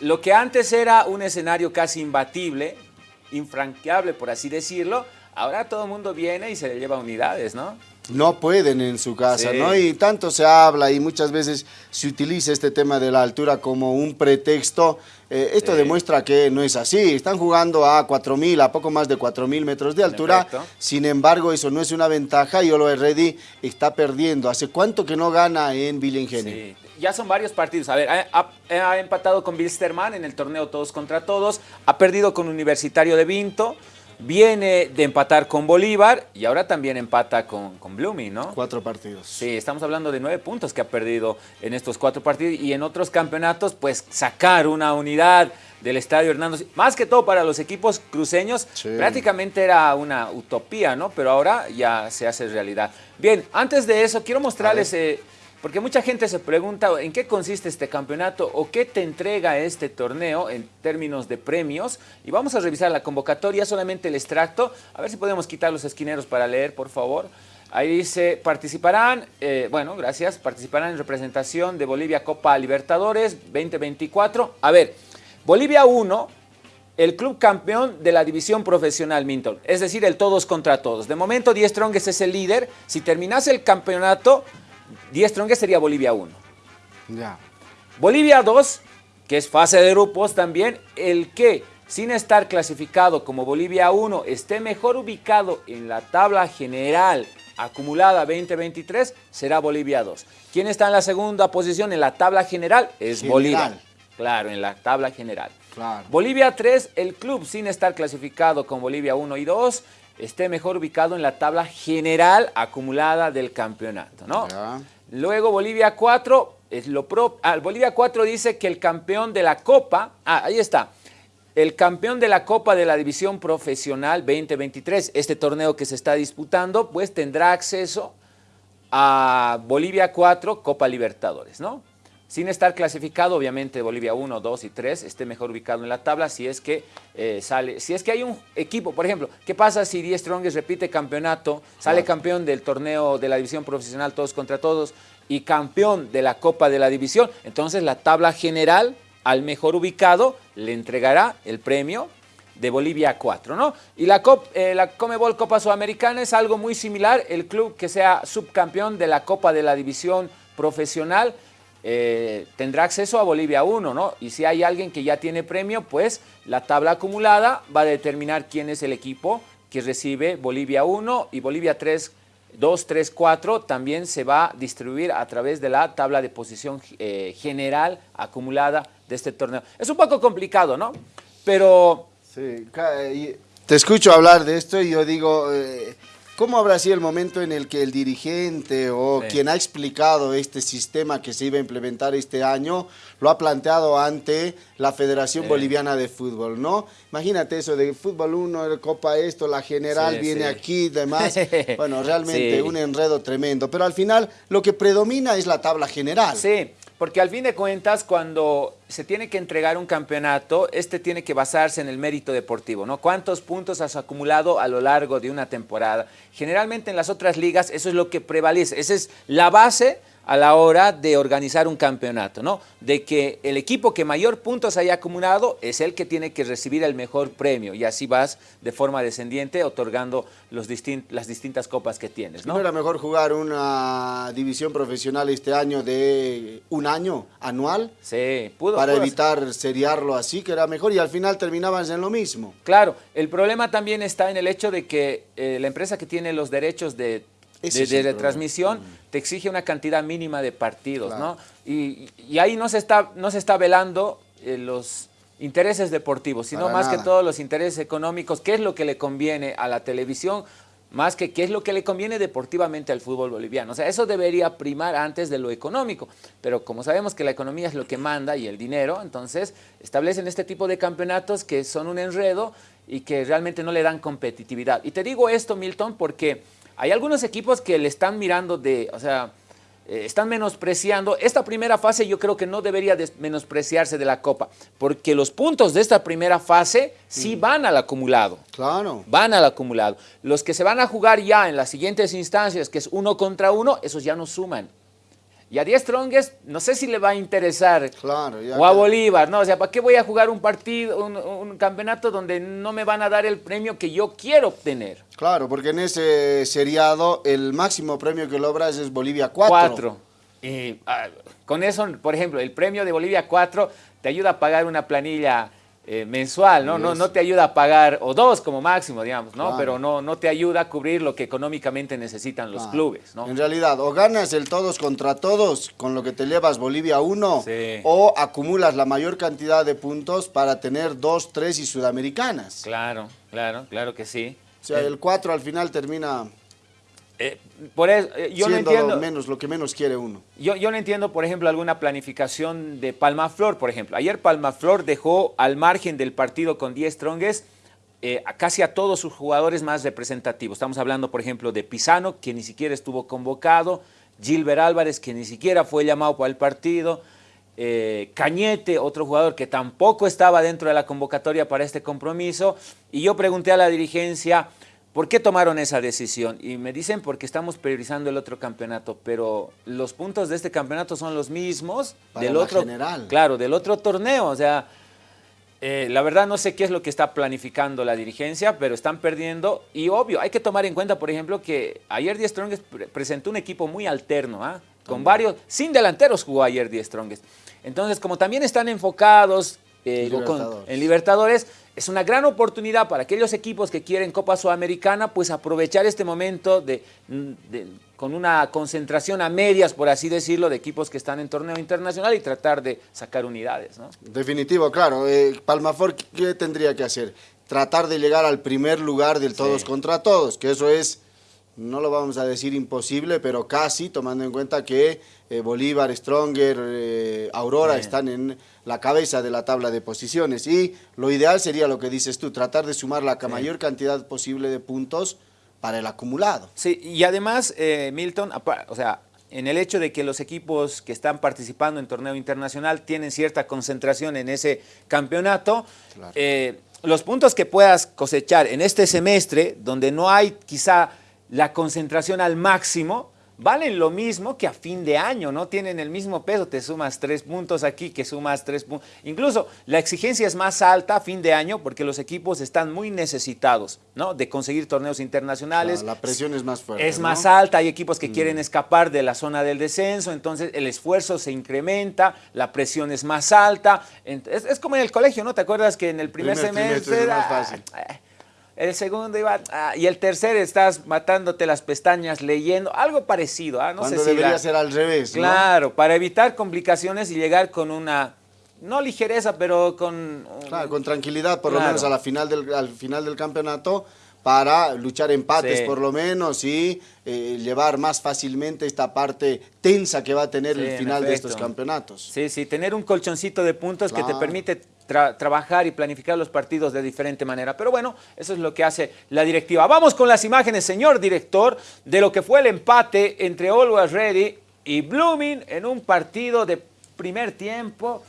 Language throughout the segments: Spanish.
lo que antes era un escenario casi imbatible, infranqueable por así decirlo, ahora todo el mundo viene y se le lleva unidades, ¿no? No pueden en su casa, ¿no? Y tanto se habla y muchas veces se utiliza este tema de la altura como un pretexto. Eh, esto demuestra que no es así. Están jugando a 4.000, a poco más de 4.000 metros de altura. Sin embargo, eso no es una ventaja y Olo Ready está perdiendo. ¿Hace cuánto que no gana en Villingen? Sí. Ya son varios partidos. A ver, ha, ha empatado con Bilsterman en el torneo todos contra todos. Ha perdido con Universitario de Vinto viene de empatar con Bolívar y ahora también empata con, con Blooming, ¿no? Cuatro partidos. Sí, estamos hablando de nueve puntos que ha perdido en estos cuatro partidos y en otros campeonatos, pues sacar una unidad del Estadio Hernando, más que todo para los equipos cruceños, prácticamente era una utopía, ¿no? Pero ahora ya se hace realidad. Bien, antes de eso, quiero mostrarles... Porque mucha gente se pregunta en qué consiste este campeonato o qué te entrega este torneo en términos de premios. Y vamos a revisar la convocatoria, solamente el extracto. A ver si podemos quitar los esquineros para leer, por favor. Ahí dice, participarán, eh, bueno, gracias, participarán en representación de Bolivia Copa Libertadores 2024. A ver, Bolivia 1, el club campeón de la división profesional Minton, es decir, el todos contra todos. De momento, Die Strongest es el líder. Si terminase el campeonato, 10 Strongest sería Bolivia 1. Ya. Bolivia 2, que es fase de grupos también, el que sin estar clasificado como Bolivia 1 esté mejor ubicado en la tabla general acumulada 2023 será Bolivia 2. ¿Quién está en la segunda posición en la tabla general? Es Bolivia. Claro, en la tabla general. Claro. Bolivia 3, el club sin estar clasificado con Bolivia 1 y 2 esté mejor ubicado en la tabla general acumulada del campeonato, ¿no? Luego Bolivia 4, es lo pro, ah, Bolivia 4 dice que el campeón de la Copa, ah, ahí está, el campeón de la Copa de la División Profesional 2023, este torneo que se está disputando, pues tendrá acceso a Bolivia 4, Copa Libertadores, ¿no? Sin estar clasificado, obviamente Bolivia 1, 2 y 3 esté mejor ubicado en la tabla si es que eh, sale, si es que hay un equipo, por ejemplo, ¿qué pasa si Die Strongest repite campeonato, sale campeón del torneo de la división profesional todos contra todos y campeón de la Copa de la División? Entonces la tabla general al mejor ubicado le entregará el premio de Bolivia 4, ¿no? Y la, eh, la Comebol Copa Sudamericana es algo muy similar, el club que sea subcampeón de la Copa de la División Profesional eh, tendrá acceso a Bolivia 1, ¿no? Y si hay alguien que ya tiene premio, pues la tabla acumulada va a determinar quién es el equipo que recibe Bolivia 1 y Bolivia 3, 2, 3, 4 también se va a distribuir a través de la tabla de posición eh, general acumulada de este torneo. Es un poco complicado, ¿no? Pero... Sí, te escucho hablar de esto y yo digo... Eh, ¿Cómo habrá sido el momento en el que el dirigente o quien ha explicado este sistema que se iba a implementar este año lo ha planteado ante la Federación Boliviana de Fútbol, ¿no? Imagínate eso de fútbol 1, Copa esto, la general viene aquí, demás. Bueno, realmente un enredo tremendo. Pero al final lo que predomina es la tabla general. Sí, porque al fin de cuentas, cuando se tiene que entregar un campeonato, este tiene que basarse en el mérito deportivo, ¿no? ¿Cuántos puntos has acumulado a lo largo de una temporada? Generalmente en las otras ligas eso es lo que prevalece, esa es la base a la hora de organizar un campeonato, ¿no? De que el equipo que mayor puntos haya acumulado es el que tiene que recibir el mejor premio y así vas de forma descendiente otorgando los las distintas copas que tienes, ¿no? ¿No era mejor jugar una división profesional este año de un año anual? Sí, pudo. Para evitar seriarlo así, que era mejor y al final terminabas en lo mismo. Claro, el problema también está en el hecho de que eh, la empresa que tiene los derechos de de, retransmisión te exige una cantidad mínima de partidos, ¿no? Y, ahí no se está, no se está velando eh, los intereses deportivos, sino más que todos los intereses económicos, qué es lo que le conviene a la televisión, más que qué es lo que le conviene deportivamente al fútbol boliviano. O sea, eso debería primar antes de lo económico, pero como sabemos que la economía es lo que manda y el dinero, entonces establecen este tipo de campeonatos que son un enredo y que realmente no le dan competitividad. Y te digo esto, Milton, porque hay algunos equipos que le están mirando de, o sea, eh, están menospreciando. Esta primera fase yo creo que no debería menospreciarse de la Copa, porque los puntos de esta primera fase sí mm. van al acumulado. Claro. Van al acumulado. Los que se van a jugar ya en las siguientes instancias, que es uno contra uno, esos ya no suman. Y a 10 Strongest no sé si le va a interesar. Claro, o a Bolívar, ¿no? O sea, ¿para qué voy a jugar un partido, un, campeonato donde no me van a dar el premio que yo quiero obtener? Claro, porque en ese seriado el máximo premio que logras es Bolivia 4. 4. Y ah, con eso, por ejemplo, el premio de Bolivia 4 te ayuda a pagar una planilla eh, mensual, ¿no? ¿no? No te ayuda a pagar, o dos como máximo, digamos, ¿no? Pero no, no te ayuda a cubrir lo que económicamente necesitan los clubes, ¿no? En realidad, o ganas el todos contra todos, con lo que te llevas Bolivia 1, o acumulas la mayor cantidad de puntos para tener dos, tres y sudamericanas. Claro, claro, claro que sí. O sea, el 4 al final termina eh, por eso, eh, yo no entiendo. menos, lo que menos quiere uno. Yo, yo no entiendo, por ejemplo, alguna planificación de Palmaflor, por ejemplo. Ayer Palmaflor dejó al margen del partido con 10 Strongest eh, casi a todos sus jugadores más representativos. Estamos hablando, por ejemplo, de Pisano, que ni siquiera estuvo convocado, Gilbert Álvarez, que ni siquiera fue llamado para el partido, Cañete, otro jugador que tampoco estaba dentro de la convocatoria para este compromiso. Y yo pregunté a la dirigencia ¿Por qué tomaron esa decisión? Y me dicen porque estamos priorizando el otro campeonato, pero los puntos de este campeonato son los mismos del otro general. Claro, del otro torneo, o sea, eh, la verdad no sé qué es lo que está planificando la dirigencia, pero están perdiendo y obvio, hay que tomar en cuenta, por ejemplo, que ayer Die Strongest presentó un equipo muy alterno, ¿ah? con varios, sin delanteros jugó ayer Die Strongest. Entonces, como también están enfocados eh, en Libertadores, es una gran oportunidad para aquellos equipos que quieren Copa Sudamericana, pues aprovechar este momento de, con una concentración a medias, por así decirlo, de equipos que están en torneo internacional y tratar de sacar unidades. ¿no? Definitivo, claro. Eh, Palmafor, ¿qué tendría que hacer? Tratar de llegar al primer lugar del todos contra todos, que eso es no lo vamos a decir imposible, pero casi, tomando en cuenta que eh, Bolívar, Stronger, eh, Aurora están en la cabeza de la tabla de posiciones. Y lo ideal sería lo que dices tú, tratar de sumar la mayor cantidad posible de puntos para el acumulado. Sí, y además, eh, Milton, o sea, en el hecho de que los equipos que están participando en torneo internacional tienen cierta concentración en ese campeonato, los puntos que puedas cosechar en este semestre, donde no hay quizá la concentración al máximo, valen lo mismo que a fin de año, ¿no? Tienen el mismo peso, te sumas tres puntos aquí, que sumas tres puntos. Incluso la exigencia es más alta a fin de año porque los equipos están muy necesitados, ¿no? De conseguir torneos internacionales. la presión es más fuerte, Es más alta, hay equipos que mm. quieren escapar de la zona del descenso, entonces el esfuerzo se incrementa, la presión es más alta. Es, como en el colegio, ¿no? ¿Te acuerdas que en el primer, semestre... Es más fácil. Eh, el segundo iba, ah, y el tercer estás matándote las pestañas leyendo, algo parecido. ¿ah? No Cuando sé debería ser al revés, Claro, para evitar complicaciones y llegar con una, no ligereza, pero con... Claro, con tranquilidad, por lo menos a la final del, al final del campeonato, para luchar empates por lo menos y eh, llevar más fácilmente esta parte tensa que va a tener el final de estos campeonatos. Sí, sí, tener un colchoncito de puntos que te permite trabajar y planificar los partidos de diferente manera. Pero bueno, eso es lo que hace la directiva. Vamos con las imágenes, señor director, de lo que fue el empate entre Always Ready y Blooming en un partido de primer tiempo.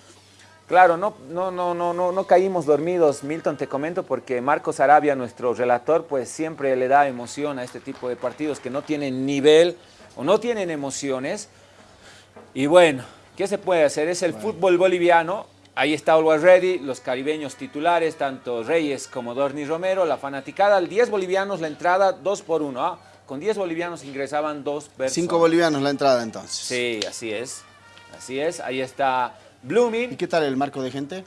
Claro, no, no, no, no, no, no caímos dormidos, Milton, te comento, porque Marcos Arabia, nuestro relator, pues siempre le da emoción a este tipo de partidos que no tienen nivel o no tienen emociones. Y bueno, ¿qué se puede hacer? Es el fútbol boliviano, Ahí está Always Ready, los caribeños titulares, tanto Reyes como Dorni Romero, la fanaticada, al 10 bolivianos la entrada, 2 por 1. ¿ah? Con 10 bolivianos ingresaban dos personas. 5 bolivianos la entrada entonces. Sí, así es. Así es, ahí está Blooming. ¿Y qué tal el marco de gente?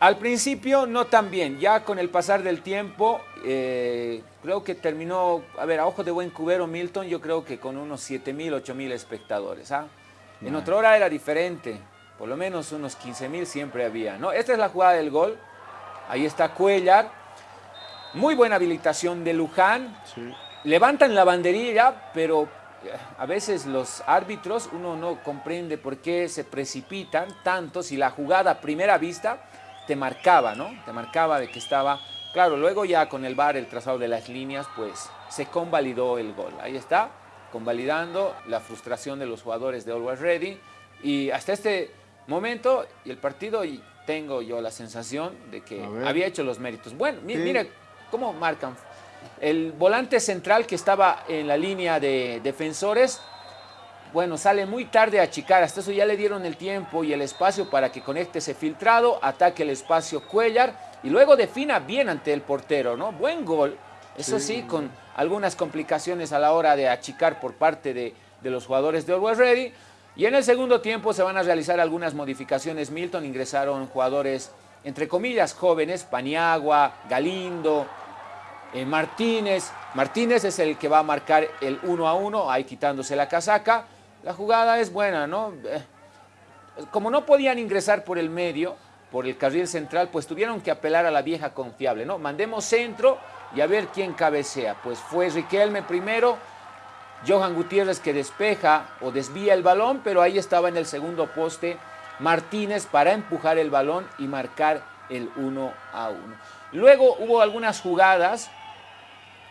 Al principio no tan bien, ya con el pasar del tiempo, eh, creo que terminó, a ver, a ojo de buen cubero Milton, yo creo que con unos 7 mil, 8 mil espectadores. ¿ah? En otra hora era diferente, por lo menos unos 15 mil siempre había. ¿no? Esta es la jugada del gol. Ahí está Cuellar. Muy buena habilitación de Luján. Levantan la banderilla, pero eh, a veces los árbitros, uno no comprende por qué se precipitan tanto si la jugada a primera vista te marcaba, ¿no? Te marcaba de que estaba... Claro, luego ya con el VAR, el trazado de las líneas, pues se convalidó el gol. Ahí está, convalidando la frustración de los jugadores de Always Ready. Y hasta este momento y el partido y tengo yo la sensación de que había hecho los méritos. Bueno, mire cómo marcan. El volante central que estaba en la línea de defensores bueno, sale muy tarde a achicar, hasta eso ya le dieron el tiempo y el espacio para que conecte ese filtrado, ataque el espacio Cuellar y luego defina bien ante el portero, ¿no? Buen gol, eso sí, con algunas complicaciones a la hora de achicar por parte de, los jugadores de Always Ready. Y en el segundo tiempo se van a realizar algunas modificaciones. Milton ingresaron jugadores, entre comillas, jóvenes, Paniagua, Galindo, eh, Martínez. Martínez es el que va a marcar el 1 a 1, ahí quitándose la casaca. La jugada es buena, ¿no? Eh, como no podían ingresar por el medio, por el carril central, pues tuvieron que apelar a la vieja confiable, ¿no? Mandemos centro y a ver quién cabecea. Pues fue Riquelme primero, Johan Gutiérrez que despeja o desvía el balón, pero ahí estaba en el segundo poste Martínez para empujar el balón y marcar el 1 a 1. Luego hubo algunas jugadas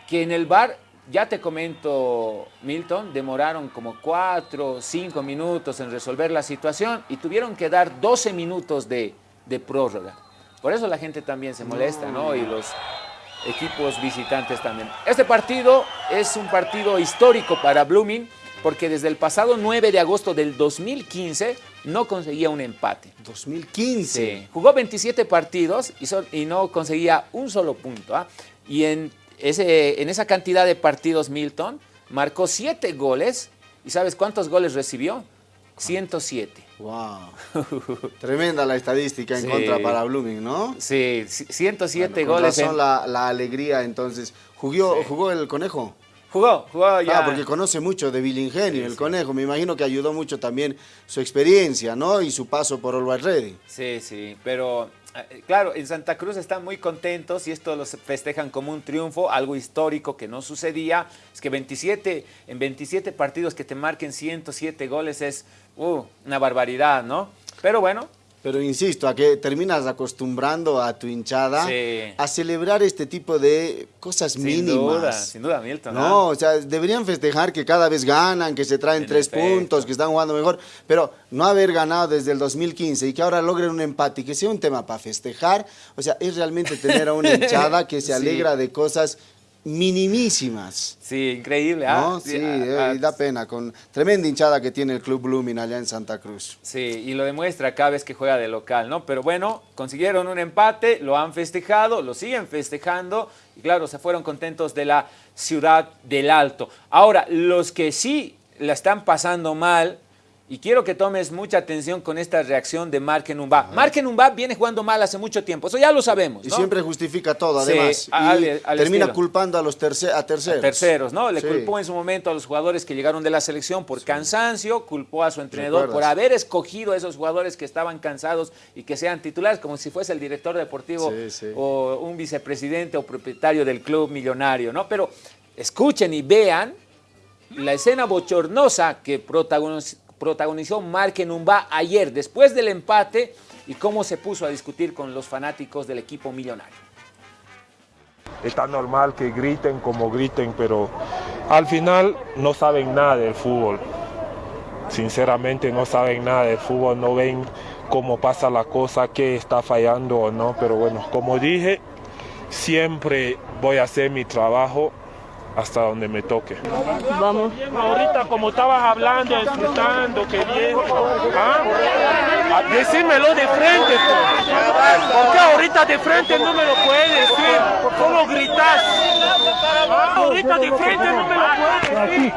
que en el bar, ya te comento, Milton, demoraron como 4 5 minutos en resolver la situación y tuvieron que dar 12 minutos de, de prórroga. Por eso la gente también se molesta, ¿no? Y los equipos visitantes también. Este partido es un partido histórico para Blooming porque desde el pasado 9 de agosto del 2015 no conseguía un empate. 2015. Jugó 27 partidos y, no conseguía un solo punto. ¿ah? Y en ese, en esa cantidad de partidos Milton marcó 7 goles. ¿Y sabes cuántos goles recibió? 107. Wow. Tremenda la estadística en contra para Blooming, ¿no? Sí, 107 goles. Son la, la, alegría entonces. ¿Jugó, ¿Jugó el conejo? Jugó, jugó ya. Ah, porque conoce mucho de Billingenio, el conejo. Me imagino que ayudó mucho también su experiencia, ¿no? Y su paso por Always Ready. Sí, sí, pero claro, en Santa Cruz están muy contentos y esto los festejan como un triunfo, algo histórico que no sucedía. Es que 27, en 27 partidos que te marquen 107 goles es uh, una barbaridad, ¿no? Pero bueno, pero insisto, a que terminas acostumbrando a tu hinchada a celebrar este tipo de cosas sin mínimas. Duda, sin duda, Milton. No, ¿ah? o sea, deberían festejar que cada vez ganan, que se traen tres puntos, que están jugando mejor, pero no haber ganado desde el 2015 y que ahora logren un empate y que sea un tema para festejar, o sea, es realmente tener a una hinchada que se alegra de cosas minimísimas. Sí, increíble. ¿ah? Sí, ah, eh, da pena, con tremenda hinchada que tiene el Club Blooming allá en Santa Cruz. Sí, y lo demuestra cada vez que juega de local, ¿no? Pero bueno, consiguieron un empate, lo han festejado, lo siguen festejando, y claro, se fueron contentos de la ciudad del Alto. Ahora, los que sí la están pasando mal, y quiero que tomes mucha atención con esta reacción de Mark Enumba. Mark Enumba viene jugando mal hace mucho tiempo, eso ya lo sabemos. Y siempre justifica todo, además. y termina culpando a los a terceros. terceros, ¿no? Le culpó en su momento a los jugadores que llegaron de la selección por cansancio, culpó a su entrenador por haber escogido a esos jugadores que estaban cansados y que sean titulares, como si fuese el director deportivo o un vicepresidente o propietario del club millonario, ¿no? Pero escuchen y vean la escena bochornosa que protagonizó protagonizó Mark Numba ayer, después del empate, y cómo se puso a discutir con los fanáticos del equipo millonario. Está normal que griten como griten, pero al final no saben nada del fútbol. Sinceramente no saben nada del fútbol, no ven cómo pasa la cosa, qué está fallando o no. Pero bueno, como dije, siempre voy a hacer mi trabajo hasta donde me toque. Vamos. Ahorita como estabas hablando, disfrutando, que bien, ¿ah? decímelo de frente, pues. porque ahorita de frente no me lo puedes decir, ¿cómo gritas? Ah, ahorita de frente no me lo puedes decir.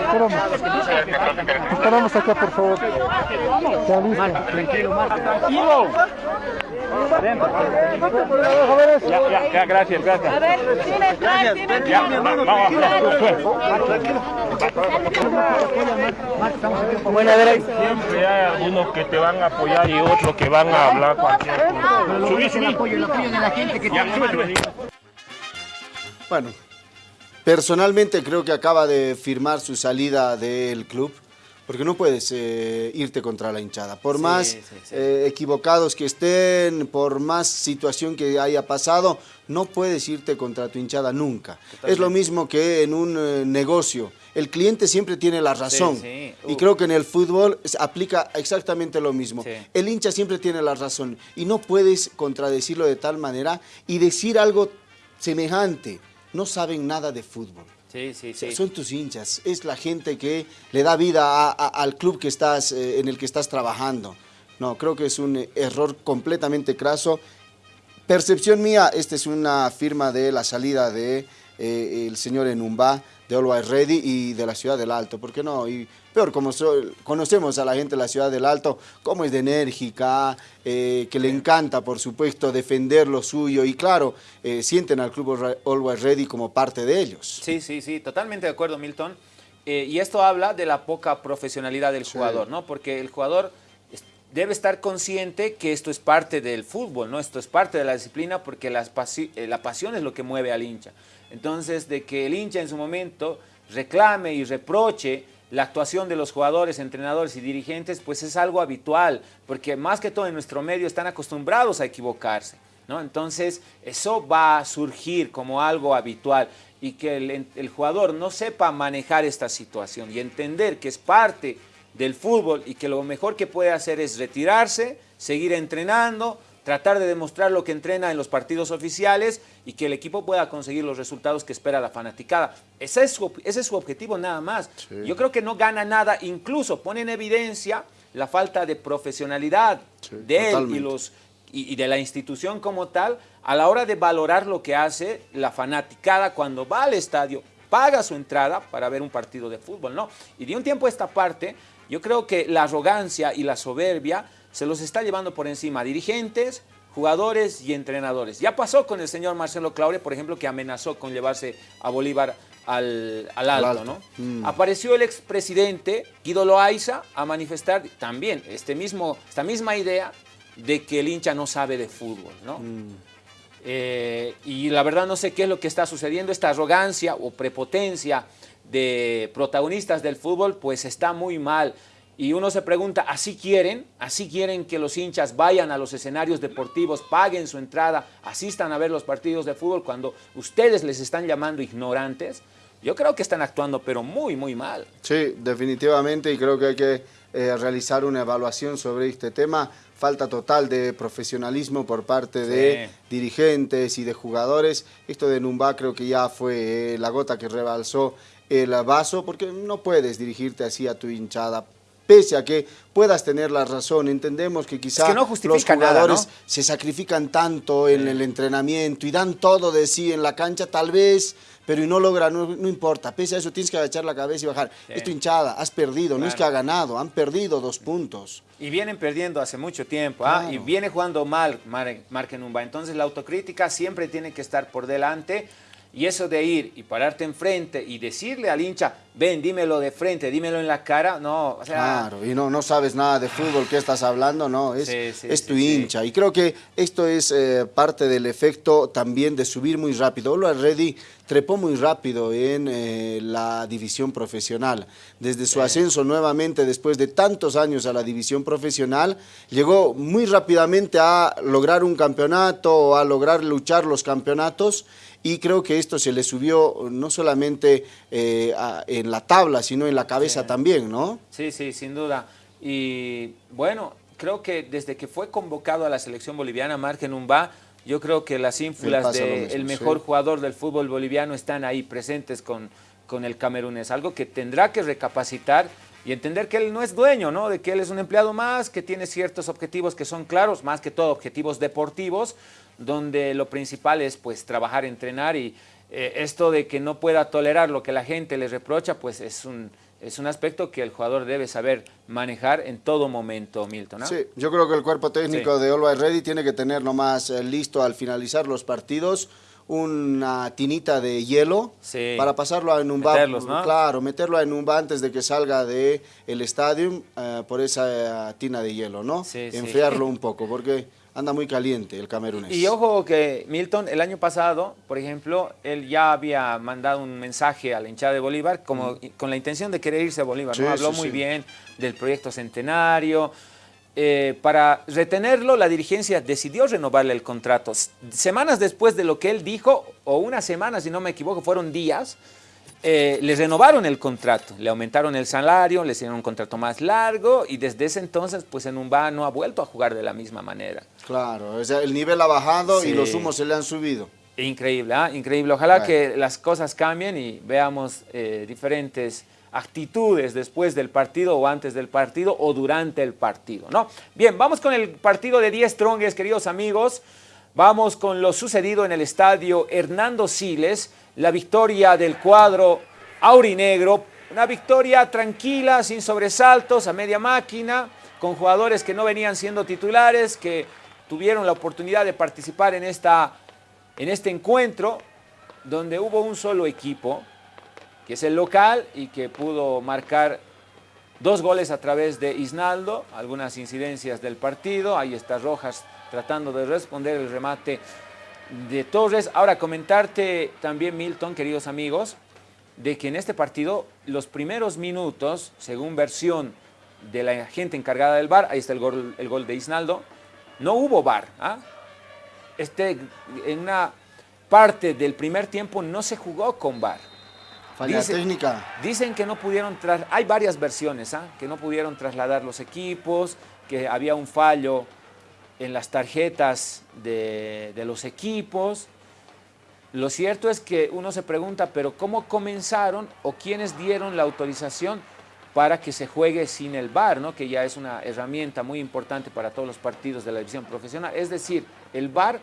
Esperamos. Esperamos acá, por favor. Tranquilo, Tranquilo. Ya, ya, gracias, gracias. A ver. Ya, vamos, Bueno, a ver, siempre hay algunos que te van a apoyar y otros que van a hablar cualquier cosa. Subí, subí. El apoyo, el apoyo de la gente que Bueno, personalmente creo que acaba de firmar su salida del club porque no puedes eh, irte contra la hinchada. Por más eh, equivocados que estén, por más situación que haya pasado, no puedes irte contra tu hinchada nunca. Es lo mismo que en un eh, negocio. El cliente siempre tiene la razón. Y creo que en el fútbol aplica exactamente lo mismo. El hincha siempre tiene la razón. Y no puedes contradecirlo de tal manera y decir algo semejante. No saben nada de fútbol. Sí, sí, sí. Son tus hinchas, es la gente que le da vida al club que estás, eh, en el que estás trabajando. No, creo que es un error completamente craso. Percepción mía, esta es una firma de la salida de eh, el señor Enumba, de Always Ready y de la ciudad del Alto, ¿por qué no? Y peor, como conocemos a la gente de la ciudad del Alto, cómo es de enérgica, eh, que le encanta, por supuesto, defender lo suyo y claro, eh, sienten al club Always Ready como parte de ellos. Sí, sí, sí, totalmente de acuerdo, Milton. y esto habla de la poca profesionalidad del jugador, ¿no? Porque el jugador debe estar consciente que esto es parte del fútbol, ¿no? Esto es parte de la disciplina porque la pasión es lo que mueve al hincha. Entonces, de que el hincha en su momento reclame y reproche la actuación de los jugadores, entrenadores y dirigentes, pues es algo habitual, porque más que todo en nuestro medio están acostumbrados a equivocarse. ¿no? Entonces, eso va a surgir como algo habitual y que el, el jugador no sepa manejar esta situación y entender que es parte del fútbol y que lo mejor que puede hacer es retirarse, seguir entrenando, tratar de demostrar lo que entrena en los partidos oficiales y que el equipo pueda conseguir los resultados que espera la fanaticada. Ese es su, ese es su objetivo nada más. Yo creo que no gana nada, incluso pone en evidencia la falta de profesionalidad de él y, los, y, de la institución como tal a la hora de valorar lo que hace la fanaticada cuando va al estadio, paga su entrada para ver un partido de fútbol, ¿no? Y de un tiempo a esta parte, yo creo que la arrogancia y la soberbia se los está llevando por encima dirigentes, jugadores y entrenadores. Ya pasó con el señor Marcelo Claure, por ejemplo, que amenazó con llevarse a Bolívar al, alto, ¿no? Mm. Apareció el expresidente Guido Loaiza a manifestar también este mismo, esta misma idea de que el hincha no sabe de fútbol, ¿no? Mm. Eh, y la verdad no sé qué es lo que está sucediendo, esta arrogancia o prepotencia de protagonistas del fútbol, pues está muy mal. Y uno se pregunta, ¿así quieren? ¿Así quieren que los hinchas vayan a los escenarios deportivos, paguen su entrada, asistan a ver los partidos de fútbol cuando ustedes les están llamando ignorantes? Yo creo que están actuando, pero muy, muy mal. Sí, definitivamente, y creo que hay que eh, realizar una evaluación sobre este tema. Falta total de profesionalismo por parte de dirigentes y de jugadores. Esto de Numba creo que ya fue eh, la gota que rebalsó el vaso, porque no puedes dirigirte así a tu hinchada pese a que puedas tener la razón. Entendemos que quizá los jugadores se sacrifican tanto en el entrenamiento y dan todo de sí en la cancha, tal vez, pero y no logran, no, importa. Pese a eso tienes que agachar la cabeza y bajar. Esto hinchada, has perdido, no es que ha ganado, han perdido dos puntos. Y vienen perdiendo hace mucho tiempo, ¿ah? y viene jugando mal Markenumba. Entonces la autocrítica siempre tiene que estar por delante y eso de ir y pararte enfrente y decirle al hincha, ven, dímelo de frente, dímelo en la cara, no, o sea... Claro, y no, no sabes nada de fútbol, ¿qué estás hablando? No, es, es tu hincha. Y creo que esto es eh, parte del efecto también de subir muy rápido. Olo Reddy trepó muy rápido en eh, la división profesional. Desde su ascenso nuevamente, después de tantos años a la división profesional, llegó muy rápidamente a lograr un campeonato, a lograr luchar los campeonatos, y creo que esto se le subió no solamente eh, en la tabla, sino en la cabeza también, ¿no? Sí, sí, sin duda. Y bueno, creo que desde que fue convocado a la selección boliviana, Margen Umba, yo creo que las ínfulas del mejor jugador del fútbol boliviano están ahí presentes con, con el camerunés, algo que tendrá que recapacitar y entender que él no es dueño, ¿no? De que él es un empleado más, que tiene ciertos objetivos que son claros, más que todo objetivos deportivos, donde lo principal es pues trabajar, entrenar y eh, esto de que no pueda tolerar lo que la gente le reprocha, pues es un, es un aspecto que el jugador debe saber manejar en todo momento, Milton. Sí, yo creo que el cuerpo técnico de Always Ready tiene que tener nomás eh, listo al finalizar los partidos una tinita de hielo para pasarlo a Enumba. ¿no? Claro, meterlo a Enumba antes de que salga del el estadio eh, por esa tina de hielo, ¿no? Enfriarlo un poco, porque anda muy caliente el camerunés. Y ojo que Milton, el año pasado, por ejemplo, él ya había mandado un mensaje a la hinchada de Bolívar como, mm. con la intención de querer irse a Bolívar, ¿no? Habló muy bien del proyecto centenario. Eh, para retenerlo, la dirigencia decidió renovarle el contrato. Semanas después de lo que él dijo, o una semana, si no me equivoco, fueron días, eh, le renovaron el contrato, le aumentaron el salario, le hicieron un contrato más largo y desde ese entonces pues en Umba no ha vuelto a jugar de la misma manera. Claro, el nivel ha bajado y los humos se le han subido. Increíble, ¿ah? increíble. Ojalá que las cosas cambien y veamos eh, diferentes actitudes después del partido o antes del partido o durante el partido, ¿no? Bien, vamos con el partido de 10 trongues, queridos amigos. Vamos con lo sucedido en el estadio Hernando Siles, la victoria del cuadro aurinegro, una victoria tranquila, sin sobresaltos, a media máquina, con jugadores que no venían siendo titulares, que tuvieron la oportunidad de participar en, esta, en este encuentro, donde hubo un solo equipo, que es el local y que pudo marcar dos goles a través de Isnaldo, algunas incidencias del partido, ahí está Rojas tratando de responder el remate de Torres. Ahora comentarte también Milton, queridos amigos, de que en este partido los primeros minutos, según versión de la gente encargada del bar, ahí está el gol, el gol de Isnaldo, no hubo bar. ¿ah? Este, en una parte del primer tiempo no se jugó con bar. Falla técnica. Dicen que no pudieron, tras, hay varias versiones, ¿ah? que no pudieron trasladar los equipos, que había un fallo en las tarjetas de, de los equipos. Lo cierto es que uno se pregunta, pero ¿cómo comenzaron o quiénes dieron la autorización para que se juegue sin el VAR, ¿no? que ya es una herramienta muy importante para todos los partidos de la división profesional? Es decir, el VAR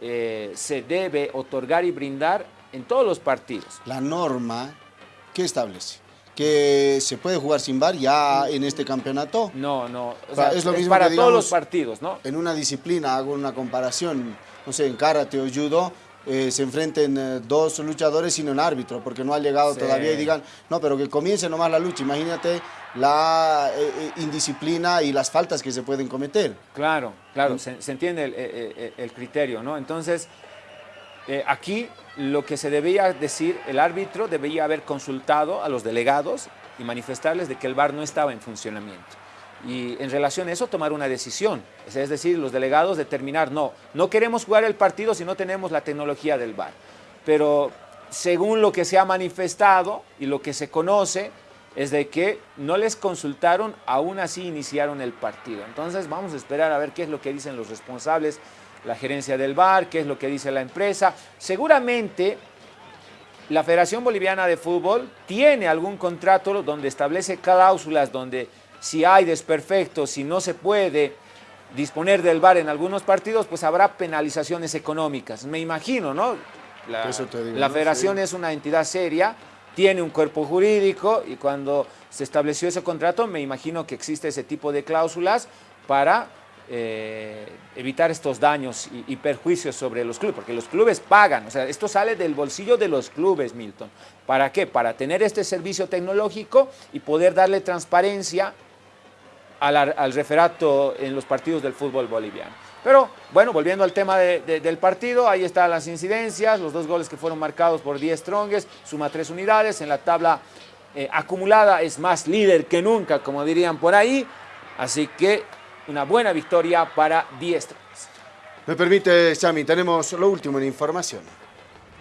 eh, se debe otorgar y brindar en todos los partidos. La norma, ¿qué establece? ¿Que se puede jugar sin bar ya en este campeonato? No, no. es lo mismo para todos los partidos, ¿no? En una disciplina, hago una comparación, no sé, en karate o judo, eh, se enfrenten eh, dos luchadores sin un árbitro, porque no ha llegado todavía y digan, no, pero que comience nomás la lucha. Imagínate la eh, indisciplina y las faltas que se pueden cometer. Claro, claro, se, se, entiende el, el, criterio, ¿no? Entonces, aquí lo que se debía decir, el árbitro debía haber consultado a los delegados y manifestarles de que el VAR no estaba en funcionamiento. Y en relación a eso tomar una decisión, es decir, los delegados determinar, no, no queremos jugar el partido si no tenemos la tecnología del VAR. Pero según lo que se ha manifestado y lo que se conoce, es de que no les consultaron, aún así iniciaron el partido. Entonces vamos a esperar a ver qué es lo que dicen los responsables la gerencia del bar, qué es lo que dice la empresa. Seguramente la Federación Boliviana de Fútbol tiene algún contrato donde establece cláusulas donde si hay desperfectos, si no se puede disponer del bar en algunos partidos, pues habrá penalizaciones económicas. Me imagino, ¿no? La, la federación es una entidad seria, tiene un cuerpo jurídico y cuando se estableció ese contrato, me imagino que existe ese tipo de cláusulas para eh, evitar estos daños y, perjuicios sobre los clubes, porque los clubes pagan, o sea, esto sale del bolsillo de los clubes, Milton. ¿Para qué? Para tener este servicio tecnológico y poder darle transparencia al, referato en los partidos del fútbol boliviano. Pero, bueno, volviendo al tema del partido, ahí están las incidencias, los dos goles que fueron marcados por 10 Stronges, suma tres unidades, en la tabla eh, acumulada es más líder que nunca, como dirían por ahí, así que una buena victoria para Diestros. Me permite, Xami, tenemos lo último en información.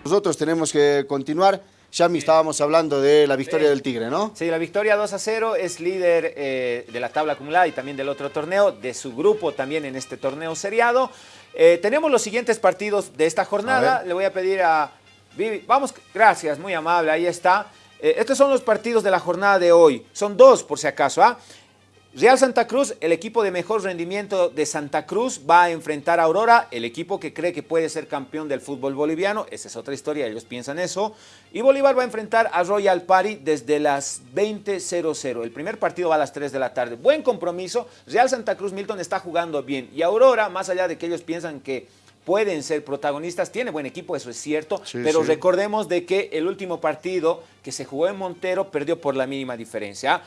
Nosotros tenemos que continuar. Xami, estábamos hablando de la victoria del Tigre, ¿no? Sí, la victoria 2 a 0 es líder eh, de la tabla acumulada y también del otro torneo, de su grupo también en este torneo seriado. Eh, tenemos los siguientes partidos de esta jornada. Le voy a pedir a Vivi. Vamos, gracias, muy amable, ahí está. Eh, estos son los partidos de la jornada de hoy. Son dos, por si acaso. ¿ah? Real Santa Cruz, el equipo de mejor rendimiento de Santa Cruz, va a enfrentar a Aurora, el equipo que cree que puede ser campeón del fútbol boliviano. Esa es otra historia, ellos piensan eso. Y Bolívar va a enfrentar a Royal Party desde las 20.00. El primer partido va a las 3 de la tarde. Buen compromiso. Real Santa Cruz Milton está jugando bien. Y Aurora, más allá de que ellos piensan que pueden ser protagonistas, tiene buen equipo, eso es cierto, pero recordemos de que el último partido que se jugó en Montero perdió por la mínima diferencia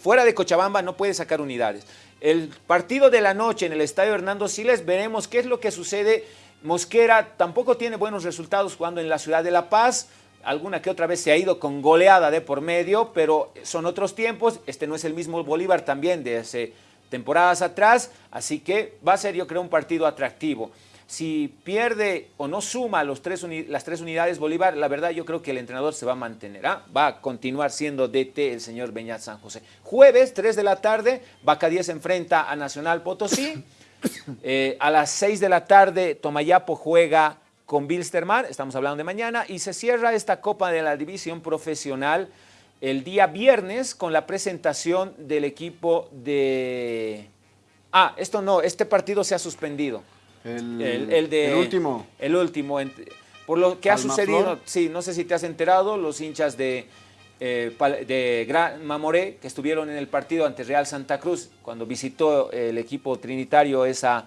fuera de Cochabamba no puede sacar unidades. El partido de la noche en el estadio Hernando Siles, veremos qué es lo que sucede. Mosquera tampoco tiene buenos resultados jugando en la ciudad de La Paz. Alguna que otra vez se ha ido con goleada de por medio, pero son otros tiempos. Este no es el mismo Bolívar también de hace temporadas atrás. Así que va a ser, yo creo, un partido atractivo si pierde o no suma los tres las tres unidades Bolívar, la verdad yo creo que el entrenador se va a mantener, ¿ah? va a continuar siendo DT el señor Beñat San José. Jueves, 3 de la tarde, Vaca 10 enfrenta a Nacional Potosí. Eh, a las 6 de la tarde, Tomayapo juega con Bilsterman, estamos hablando de mañana, y se cierra esta Copa de la División Profesional el día viernes con la presentación del equipo de... Ah, esto no, este partido se ha suspendido. El, El, de, el último. El último. Por lo que ha sucedido, sí, no sé si te has enterado, los hinchas de, eh, de Gran Mamoré, que estuvieron en el partido ante Real Santa Cruz, cuando visitó el equipo trinitario esa,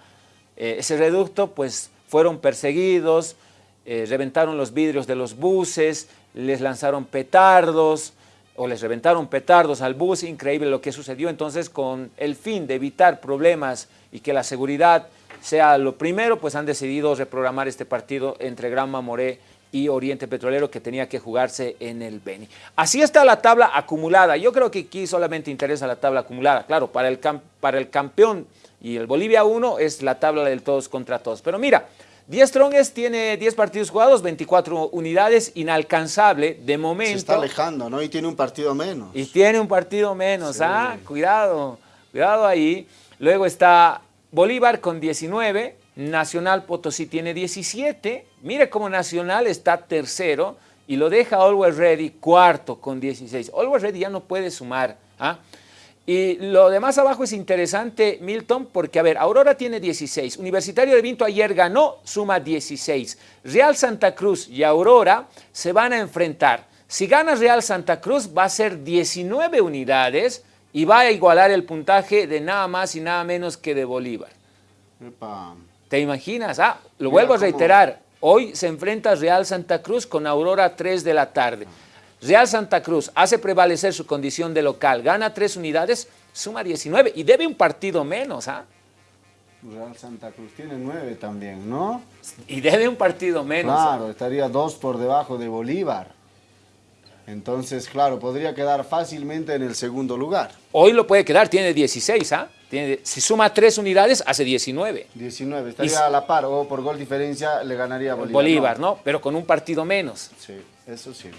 eh, ese reducto, pues fueron perseguidos, eh, reventaron los vidrios de los buses, les lanzaron petardos, o les reventaron petardos al bus, increíble lo que sucedió. Entonces, con el fin de evitar problemas y que la seguridad sea lo primero, pues han decidido reprogramar este partido entre Gran Mamoré y Oriente Petrolero que tenía que jugarse en el Beni. Así está la tabla acumulada. Yo creo que aquí solamente interesa la tabla acumulada. Claro, para el, cam- para el campeón y el Bolivia 1 es la tabla del todos contra todos. Pero mira, 10 Strongest tiene 10 partidos jugados, 24 unidades, inalcanzable de Se momento. está alejando, ¿no? Y tiene un partido menos. Y tiene un partido menos, ¿ah? Cuidado, cuidado ahí. Luego está Bolívar con 19, Nacional Potosí tiene 17. Mire cómo Nacional está tercero y lo deja Always Ready cuarto con 16. Always Ready ya no puede sumar, ¿ah? Y lo de más abajo es interesante, Milton, porque, a ver, Aurora tiene 16, Universitario de Vinto ayer ganó, suma 16. Real Santa Cruz y Aurora se van a enfrentar. Si gana Real Santa Cruz va a ser 19 unidades y va a igualar el puntaje de nada más y nada menos que de Bolívar. Epa. ¿Te imaginas? Ah, lo Mira vuelvo a cómo- reiterar. Hoy se enfrenta Real Santa Cruz con Aurora a 3 de la tarde. Real Santa Cruz hace prevalecer su condición de local, gana 3 unidades, suma 19 y debe un partido menos, ¿ah? Real Santa Cruz tiene nueve también, ¿no? Y debe un partido menos. ¿ah? Claro, estaría dos por debajo de Bolívar. Entonces, claro, podría quedar fácilmente en el segundo lugar. Hoy lo puede quedar, tiene 16, ¿ah? Tiene, si suma 3 unidades, hace 19. 19, estaría Y- a la par o por gol diferencia le ganaría a Bolívar. Bolívar, ¿no? Pero con un partido menos. Sí, eso sí.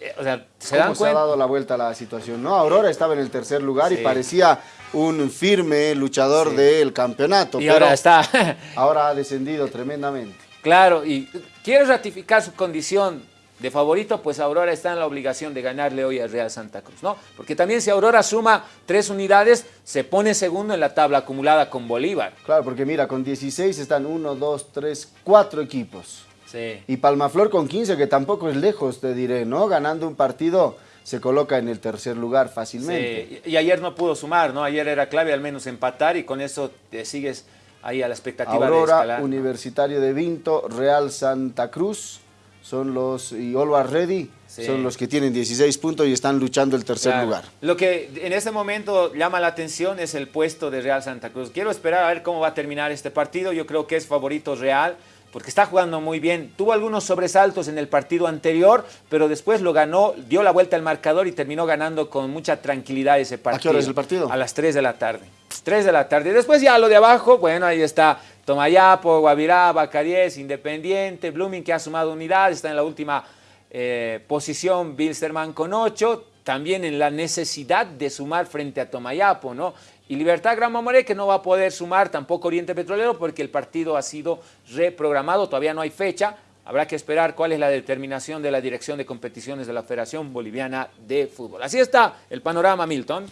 Eh, o sea, ¿se ¿Cómo dan se ha dado la vuelta a la situación? No, Aurora estaba en el tercer lugar y parecía un firme luchador Sí. del campeonato. Y pero ahora está. ahora ha descendido tremendamente. Claro, y quiere ratificar su condición de favorito, pues Aurora está en la obligación de ganarle hoy al Real Santa Cruz, ¿no? Porque también si Aurora suma tres unidades, se pone segundo en la tabla acumulada con Bolívar. Claro, porque mira, con 16 están 1, 2, 3, 4 equipos. Sí. Y Palmaflor con 15, que tampoco es lejos, te diré, ¿no? Ganando un partido se coloca en el tercer lugar fácilmente. Sí, y ayer no pudo sumar, ¿no? Ayer era clave al menos empatar y con eso te sigues ahí a la expectativa de Aurora, escalar. Universitario de Vinto, Real Santa Cruz, son los, y Always Ready, Sí. son los que tienen 16 puntos y están luchando el tercer Claro. lugar. Lo que en este momento llama la atención es el puesto de Real Santa Cruz. Quiero esperar a ver cómo va a terminar este partido. Yo creo que es favorito Real porque está jugando muy bien. Tuvo algunos sobresaltos en el partido anterior, pero después lo ganó, dio la vuelta al marcador y terminó ganando con mucha tranquilidad ese partido. qué hora es el partido? A las 3 de la tarde. 3 de la tarde. Después ya lo de abajo, bueno, ahí está Tomayapo, Guavirá, Bacaries, Independiente, Blooming que ha sumado unidad, está en la última eh, posición Bilsterman con 8, también en la necesidad de sumar frente a Tomayapo, ¿no? Y Libertad Gran Mamoré que no va a poder sumar tampoco Oriente Petrolero porque el partido ha sido reprogramado, todavía no hay fecha. Habrá que esperar cuál es la determinación de la Dirección de Competiciones de la Federación Boliviana de Fútbol. Así está el panorama, Milton.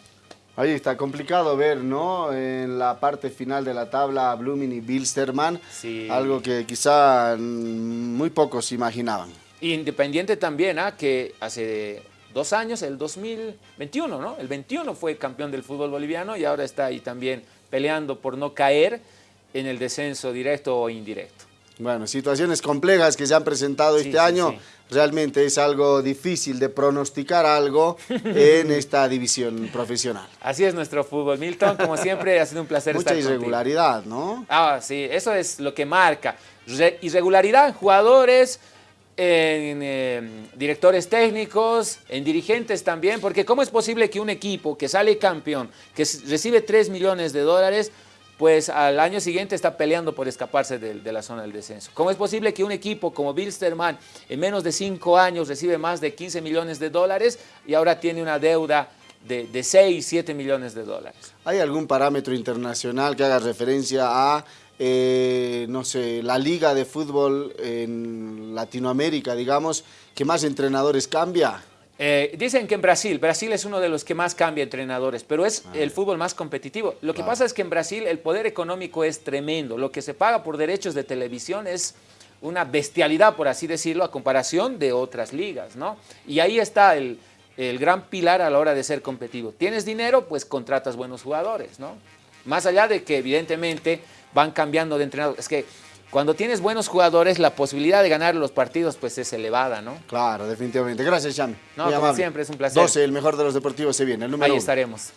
Ahí está complicado ver, ¿no? En la parte final de la tabla, Blooming y Bilsterman, Sí. algo que quizá mm, muy pocos imaginaban. Independiente también, ¿ah? que hace dos años, el 2021, ¿no? El 21 fue campeón del fútbol boliviano y ahora está ahí también peleando por no caer en el descenso directo o indirecto. Bueno, situaciones complejas que se han presentado Sí, este sí, año. sí. Realmente es algo difícil de pronosticar algo en esta división profesional. Así es nuestro fútbol. Milton, como siempre, ha sido un placer Mucha estar contigo. irregularidad, ¿no? Ah, sí, eso es lo que marca. Re- irregularidad en jugadores, en eh, directores técnicos, en dirigentes también, porque ¿cómo es posible que un equipo que sale campeón, que recibe 3 millones de dólares, pues al año siguiente está peleando por escaparse de, la zona del descenso? ¿Cómo es posible que un equipo como Bilsterman en menos de 5 años recibe más de 15 millones de dólares y ahora tiene una deuda de, de 6, 7 millones de dólares? ¿Hay algún parámetro internacional que haga referencia a eh, no sé, la liga de fútbol en Latinoamérica, digamos, que más entrenadores cambia? Eh, dicen que en Brasil, Brasil es uno de los que más cambia entrenadores, pero es el fútbol más competitivo. Lo que pasa es que en Brasil el poder económico es tremendo. Lo que se paga por derechos de televisión es una bestialidad, por así decirlo, a comparación de otras ligas, ¿no? Y ahí está el, el gran pilar a la hora de ser competitivo. Tienes dinero, pues contratas buenos jugadores, ¿no? Más allá de que evidentemente van cambiando de entrenador. Es que cuando tienes buenos jugadores, la posibilidad de ganar los partidos pues es elevada, ¿no? Claro, definitivamente. Gracias, Chami. No, Muy como amable. siempre, es un placer. 12, el mejor de los deportivos se viene, el número Ahí uno. estaremos.